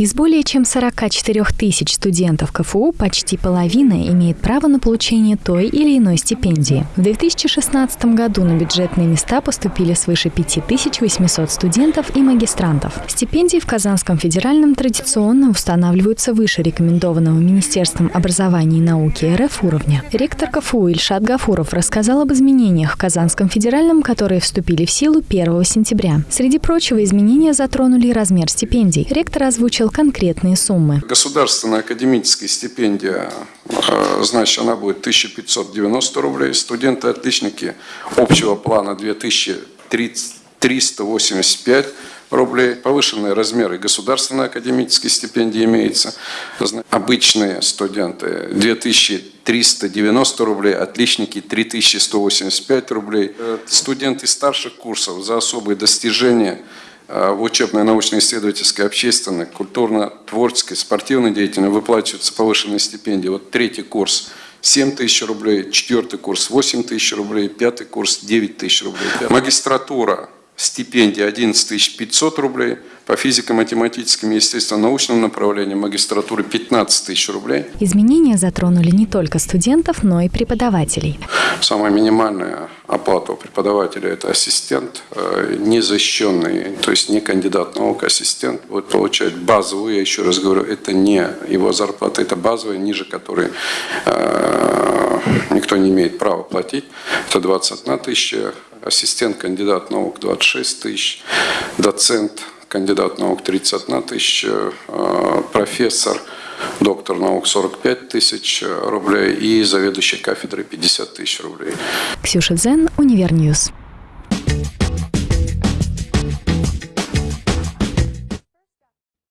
Из более чем 44 тысяч студентов КФУ почти половина имеет право на получение той или иной стипендии. В 2016 году на бюджетные места поступили свыше 5800 студентов и магистрантов. Стипендии в Казанском федеральном традиционно устанавливаются выше рекомендованного Министерством образования и науки РФ уровня. Ректор КФУ Ильшат Гафуров рассказал об изменениях в Казанском федеральном, которые вступили в силу 1 сентября. Среди прочего, изменения затронули размер стипендий. Ректор озвучил конкретные суммы. Государственная академическая стипендия, э, значит, она будет 1590 рублей. Студенты-отличники общего плана 2385 рублей. Повышенные размеры государственной академической стипендии имеются. Обычные студенты 2390 рублей, отличники 3185 рублей. Э, студенты старших курсов за особые достижения в учебной, научно-исследовательской, общественной, культурно-творческой, спортивной деятельности выплачиваются повышенные стипендии. Вот третий курс 7 тысяч рублей, четвертый курс 8 тысяч рублей, пятый курс 9 тысяч рублей. Магистратура стипендия 11 500 рублей, по физико-математическим и естественно-научным направлениям магистратуры 15 тысяч рублей. Изменения затронули не только студентов, но и преподавателей. Самая минимальная оплата у преподавателя – это ассистент, э, незащищенный, то есть не кандидат наук, ассистент, будет получать базовую, я еще раз говорю, это не его зарплата, это базовая, ниже которой э, никто не имеет права платить. Это 21 тысяча ассистент, кандидат наук 26 тысяч, доцент, кандидат наук 31 тысяча, э, профессор, доктор наук 45 тысяч рублей и заведующий кафедрой 50 тысяч рублей. Ксюша Дзен, Универньюз.